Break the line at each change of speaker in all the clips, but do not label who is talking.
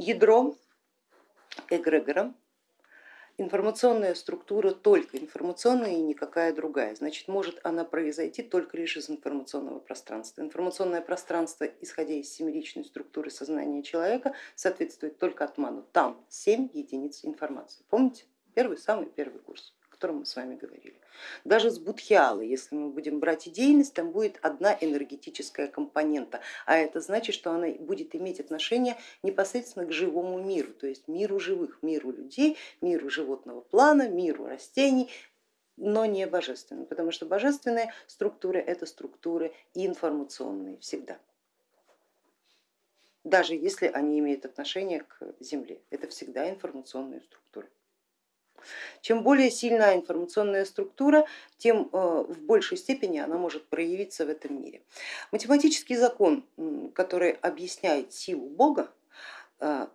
ядро эгрегора информационная структура только информационная и никакая другая. Значит, может она произойти только лишь из информационного пространства. Информационное пространство, исходя из семеричной структуры сознания человека, соответствует только атману. Там 7 единиц информации. Помните? Первый, самый первый курс котором мы с вами говорили. Даже с будхиалы, если мы будем брать идейность, там будет одна энергетическая компонента, а это значит, что она будет иметь отношение непосредственно к живому миру, то есть миру живых, миру людей, миру животного плана, миру растений, но не божественным, потому что божественные структуры это структуры информационные всегда даже если они имеют отношение к Земле. Это всегда информационные структуры. Чем более сильная информационная структура, тем э, в большей степени она может проявиться в этом мире. Математический закон, который объясняет силу Бога, э,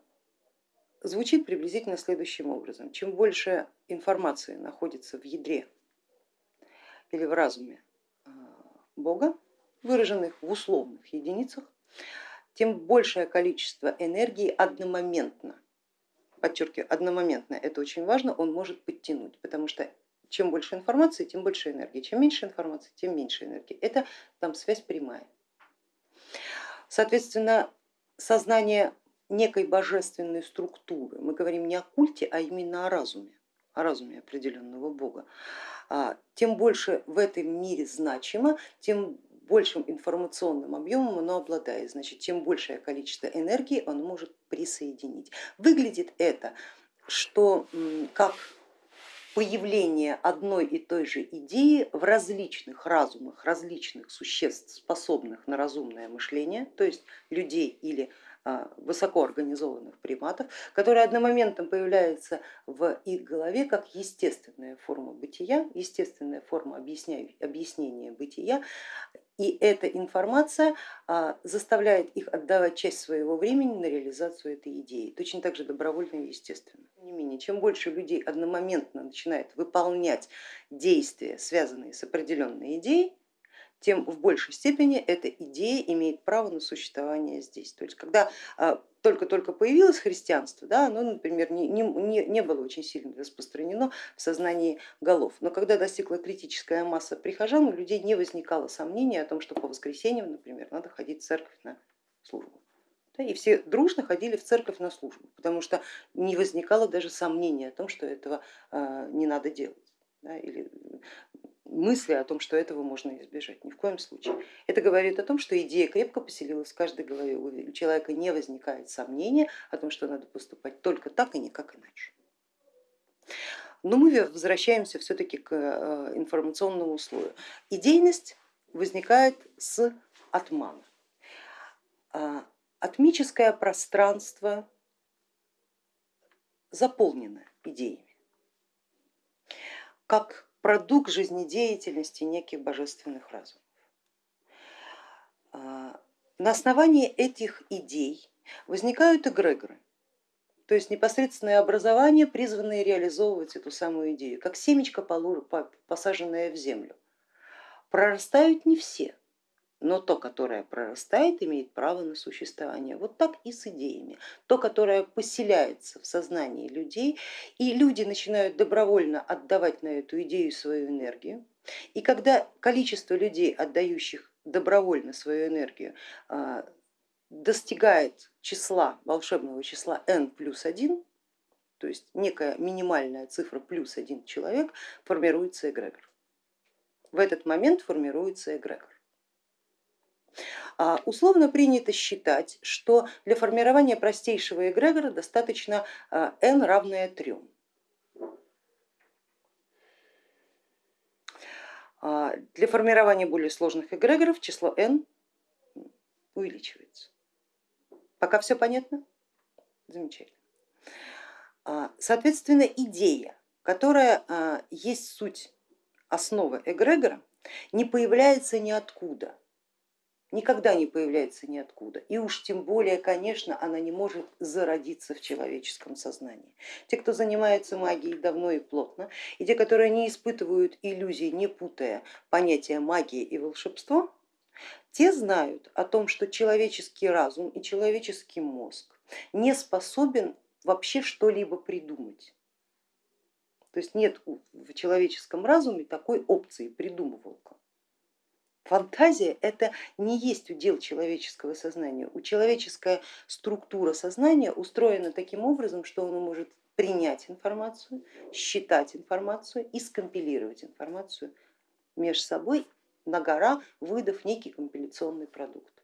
звучит приблизительно следующим образом. Чем больше информации находится в ядре или в разуме э, Бога, выраженных в условных единицах, тем большее количество энергии одномоментно подчеркиваю, одномоментно, это очень важно, он может подтянуть, потому что чем больше информации, тем больше энергии, чем меньше информации, тем меньше энергии. Это там связь прямая. Соответственно, сознание некой божественной структуры, мы говорим не о культе, а именно о разуме, о разуме определенного бога, а, тем больше в этом мире значимо, тем большим информационным объемом оно обладает, значит, чем большее количество энергии он может присоединить. Выглядит это, что как появление одной и той же идеи в различных разумах, различных существ, способных на разумное мышление, то есть людей или а, высокоорганизованных приматов, которые одномоментно появляются в их голове как естественная форма бытия, естественная форма объяснения бытия, и эта информация а, заставляет их отдавать часть своего времени на реализацию этой идеи, точно так же добровольно и естественно. Тем не менее, чем больше людей одномоментно начинает выполнять действия, связанные с определенной идеей, тем в большей степени эта идея имеет право на существование здесь. То есть когда а, только-только появилось христианство, да, оно, например, не, не, не было очень сильно распространено в сознании голов, но когда достигла критическая масса прихожан, у людей не возникало сомнений о том, что по воскресеньям, например, надо ходить в церковь на службу. И все дружно ходили в церковь на службу, потому что не возникало даже сомнения о том, что этого а, не надо делать. Да, или мысли о том, что этого можно избежать, ни в коем случае. Это говорит о том, что идея крепко поселилась в каждой голове, у человека не возникает сомнения о том, что надо поступать только так и никак иначе. Но мы возвращаемся все-таки к э, информационному слою. Идейность возникает с атмана. А, атмическое пространство заполнено идеями. Как продукт жизнедеятельности неких божественных разумов. А, на основании этих идей возникают эгрегоры, то есть непосредственное образование, призванное реализовывать эту самую идею, как семечко, посаженное в землю. Прорастают не все, но то, которое прорастает, имеет право на существование. Вот так и с идеями. То, которое поселяется в сознании людей, и люди начинают добровольно отдавать на эту идею свою энергию. И когда количество людей, отдающих добровольно свою энергию, а, достигает числа, волшебного числа n плюс 1, то есть некая минимальная цифра плюс один человек, формируется эгрегор. В этот момент формируется эгрегор. А, условно принято считать, что для формирования простейшего эгрегора достаточно а, n равное 3. А, для формирования более сложных эгрегоров число n увеличивается. Пока все понятно? Замечательно. Соответственно, идея, которая есть суть основы эгрегора, не появляется ниоткуда никогда не появляется ниоткуда. И уж тем более, конечно, она не может зародиться в человеческом сознании. Те, кто занимается магией давно и плотно, и те, которые не испытывают иллюзий, не путая понятия магии и волшебство, те знают о том, что человеческий разум и человеческий мозг не способен вообще что-либо придумать. То есть нет в человеческом разуме такой опции придумывалка. Фантазия это не есть удел человеческого сознания. У человеческая структура сознания устроена таким образом, что оно может принять информацию, считать информацию и скомпилировать информацию между собой на гора, выдав некий компиляционный продукт.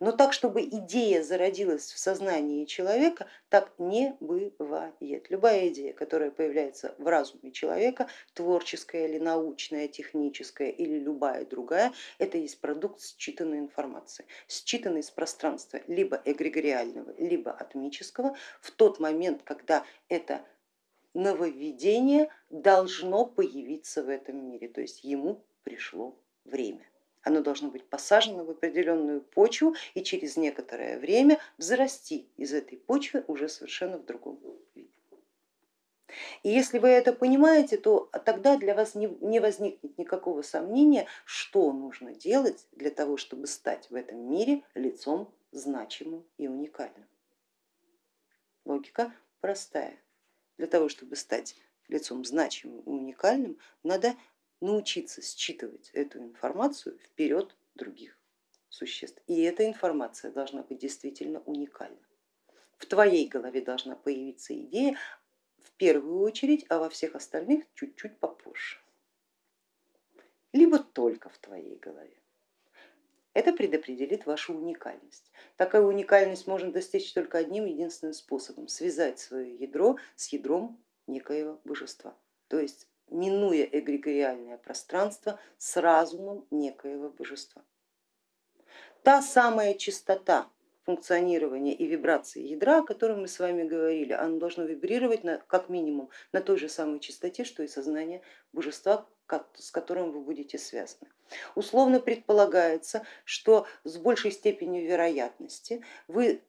Но так, чтобы идея зародилась в сознании человека, так не бывает. Любая идея, которая появляется в разуме человека, творческая или научная, техническая или любая другая, это есть продукт считанной информации, считанной из пространства либо эгрегориального, либо атмического в тот момент, когда это нововведение должно появиться в этом мире, то есть ему пришло время. Оно должно быть посажено в определенную почву и через некоторое время взрасти из этой почвы уже совершенно в другом виде. И если вы это понимаете, то тогда для вас не возникнет никакого сомнения, что нужно делать для того, чтобы стать в этом мире лицом значимым и уникальным. Логика простая. Для того, чтобы стать лицом значимым и уникальным, надо научиться считывать эту информацию вперед других существ. И эта информация должна быть действительно уникальна. В твоей голове должна появиться идея в первую очередь, а во всех остальных чуть-чуть попозже. Либо только в твоей голове. Это предопределит вашу уникальность. Такая уникальность можно достичь только одним единственным способом, связать свое ядро с ядром некоего божества, то есть минуя эгрегориальное пространство с разумом некоего божества. Та самая чистота функционирования и вибрации ядра, о котором мы с вами говорили, оно должно вибрировать на, как минимум на той же самой частоте, что и сознание божества, с которым вы будете связаны. Условно предполагается, что с большей степенью вероятности вы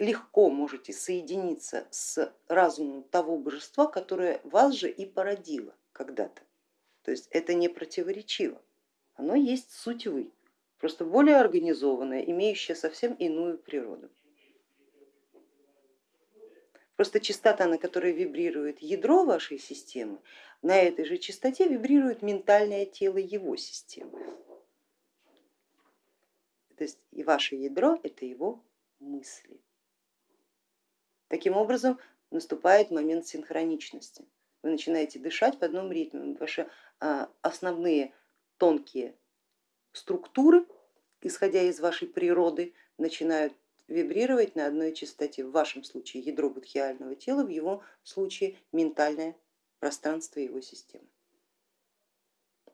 легко можете соединиться с разумом того божества, которое вас же и породило когда-то. То есть это не противоречиво, оно есть суть вы, просто более организованное, имеющее совсем иную природу. Просто частота, на которой вибрирует ядро вашей системы, на этой же частоте вибрирует ментальное тело его системы. То есть и ваше ядро это его мысли. Таким образом наступает момент синхроничности вы начинаете дышать в одном ритме, ваши а, основные тонкие структуры, исходя из вашей природы, начинают вибрировать на одной частоте, в вашем случае ядро будхиального тела, в его случае ментальное пространство его системы.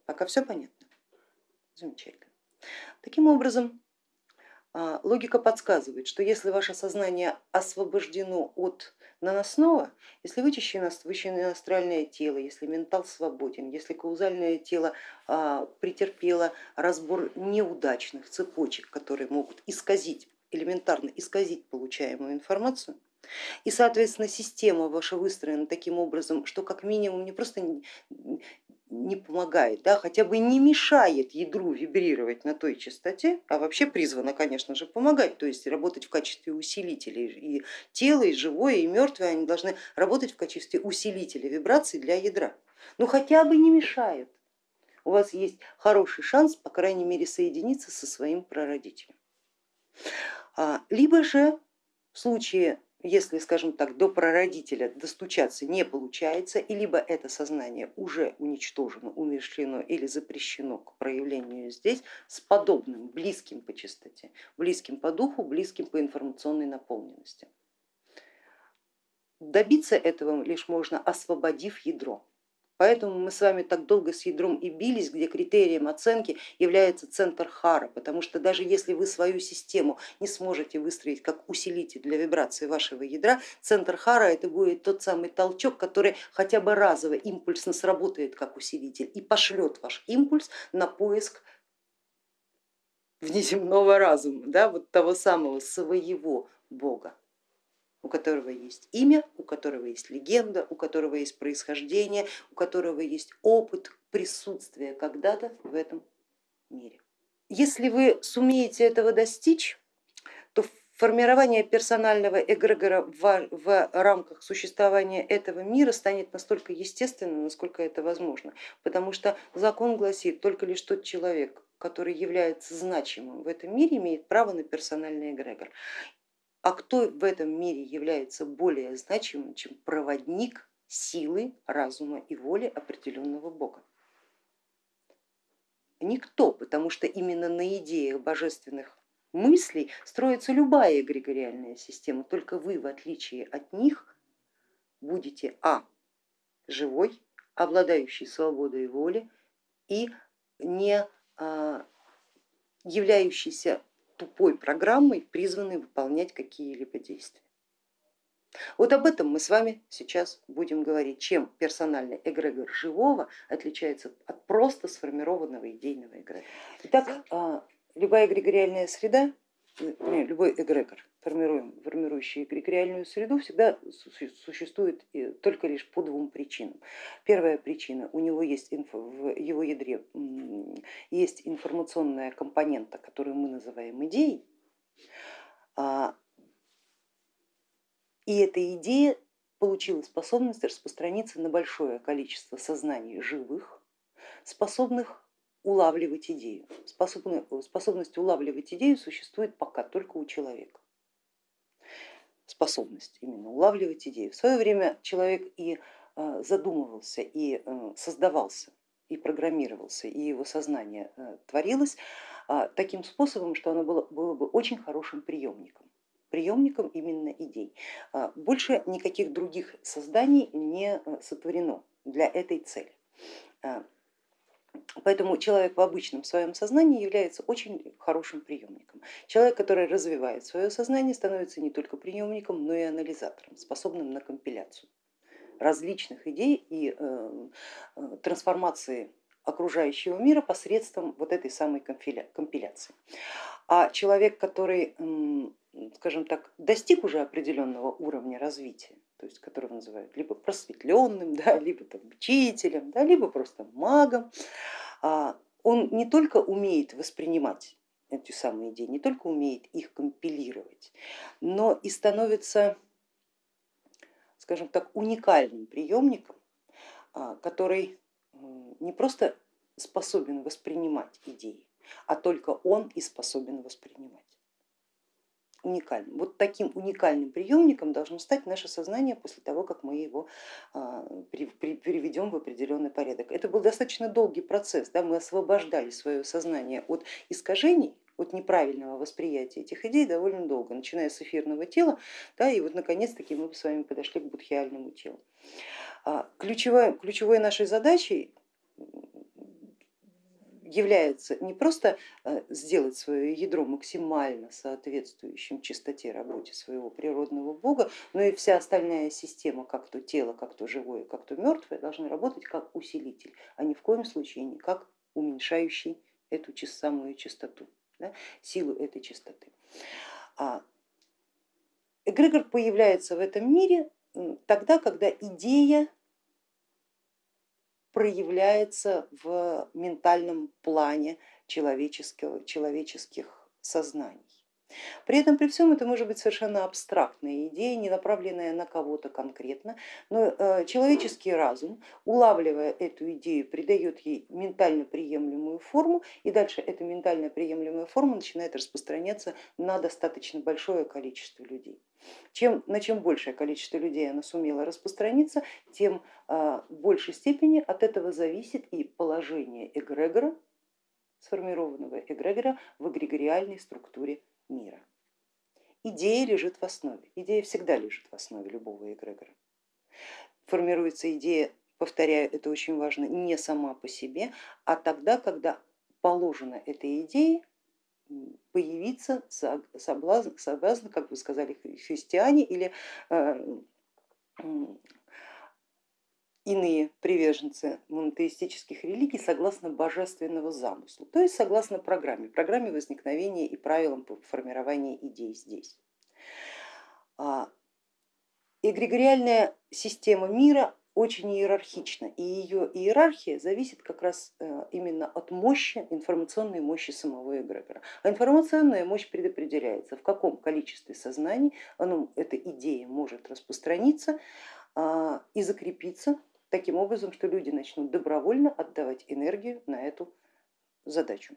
Пока все понятно? Замечательно. Таким образом, а, логика подсказывает, что если ваше сознание освобождено от наносного, если вычищено, астральное тело, если ментал свободен, если каузальное тело а, претерпело разбор неудачных цепочек, которые могут исказить, элементарно исказить получаемую информацию, и, соответственно, система ваша выстроена таким образом, что как минимум не просто не помогает, да, хотя бы не мешает ядру вибрировать на той частоте, а вообще призвана, конечно же, помогать, то есть работать в качестве усилителей. И тело, и живое, и мертвое, они должны работать в качестве усилителя вибраций для ядра. Но хотя бы не мешает. У вас есть хороший шанс, по крайней мере, соединиться со своим прародителем. А, либо же в случае если, скажем так, до прародителя достучаться не получается, и либо это сознание уже уничтожено, умершлено или запрещено к проявлению здесь с подобным, близким по частоте, близким по духу, близким по информационной наполненности. Добиться этого лишь можно, освободив ядро. Поэтому мы с вами так долго с ядром и бились, где критерием оценки является центр Хара, потому что даже если вы свою систему не сможете выстроить как усилитель для вибрации вашего ядра, центр Хара это будет тот самый толчок, который хотя бы разово импульсно сработает как усилитель и пошлет ваш импульс на поиск внеземного разума, да, вот того самого своего Бога у которого есть имя, у которого есть легенда, у которого есть происхождение, у которого есть опыт присутствия когда-то в этом мире. Если вы сумеете этого достичь, то формирование персонального эгрегора в, в рамках существования этого мира станет настолько естественным, насколько это возможно, потому что закон гласит, только лишь тот человек, который является значимым в этом мире, имеет право на персональный эгрегор. А кто в этом мире является более значимым, чем проводник силы, разума и воли определенного бога? Никто, потому что именно на идеях божественных мыслей строится любая эгрегориальная система, только вы в отличие от них будете а. живой, обладающий свободой воли и не а, являющийся тупой программой, призванной выполнять какие-либо действия. Вот об этом мы с вами сейчас будем говорить, чем персональный эгрегор живого отличается от просто сформированного идейного эгрегора. Итак, а, любая эгрегориальная среда, любой эгрегор, формирующий эгрегориальную среду, всегда существует только лишь по двум причинам. Первая причина, у него есть в его ядре есть информационная компонента, которую мы называем идеей, а, и эта идея получила способность распространиться на большое количество сознаний живых, способных улавливать идею. Способность улавливать идею существует пока только у человека. Способность именно улавливать идею. В свое время человек и э, задумывался, и э, создавался, и программировался, и его сознание э, творилось таким способом, что оно было, было бы очень хорошим приемником приемником именно идей. Больше никаких других созданий не сотворено для этой цели. Поэтому человек в обычном своем сознании является очень хорошим приемником. Человек, который развивает свое сознание, становится не только приемником, но и анализатором, способным на компиляцию различных идей и э, э, трансформации окружающего мира посредством вот этой самой компиляции. А человек, который, скажем так, достиг уже определенного уровня развития, то есть которого называют либо просветленным, да, либо там, учителем, да, либо просто магом, а, он не только умеет воспринимать эти самые идеи, не только умеет их компилировать, но и становится, скажем так, уникальным приемником, а, который не просто способен воспринимать идеи, а только он и способен воспринимать уникальным. Вот таким уникальным приемником должно стать наше сознание после того, как мы его а, переведем в определенный порядок. Это был достаточно долгий процесс, да? мы освобождали свое сознание от искажений, от неправильного восприятия этих идей довольно долго, начиная с эфирного тела, да, и вот наконец-таки мы с вами подошли к будхиальному телу. А, ключевой, ключевой нашей задачей является не просто э, сделать свое ядро максимально соответствующим чистоте работе своего природного бога, но и вся остальная система, как то тело, как то живое, как то мертвое, должны работать как усилитель, а ни в коем случае не как уменьшающий эту самую чистоту, да, силу этой чистоты. А эгрегор появляется в этом мире тогда, когда идея проявляется в ментальном плане человеческих сознаний. При этом при всем это может быть совершенно абстрактная идея, не направленная на кого-то конкретно, но э, человеческий разум, улавливая эту идею, придает ей ментально приемлемую форму, и дальше эта ментально приемлемая форма начинает распространяться на достаточно большое количество людей. Чем, на чем большее количество людей она сумела распространиться, тем а, в большей степени от этого зависит и положение эгрегора, сформированного эгрегора в эгрегориальной структуре мира. Идея лежит в основе, идея всегда лежит в основе любого эгрегора. Формируется идея, повторяю, это очень важно, не сама по себе, а тогда, когда положено этой идее появиться соблазн, соблазн, как вы сказали, христиане или э, иные приверженцы монотеистических религий согласно божественного замысла, то есть согласно программе, программе возникновения и правилам формирования идей здесь. А, эгрегориальная система мира очень иерархична, и ее иерархия зависит как раз э, именно от мощи, информационной мощи самого эгрегора. А информационная мощь предопределяется, в каком количестве сознаний оно, эта идея может распространиться а, и закрепиться таким образом, что люди начнут добровольно отдавать энергию на эту задачу.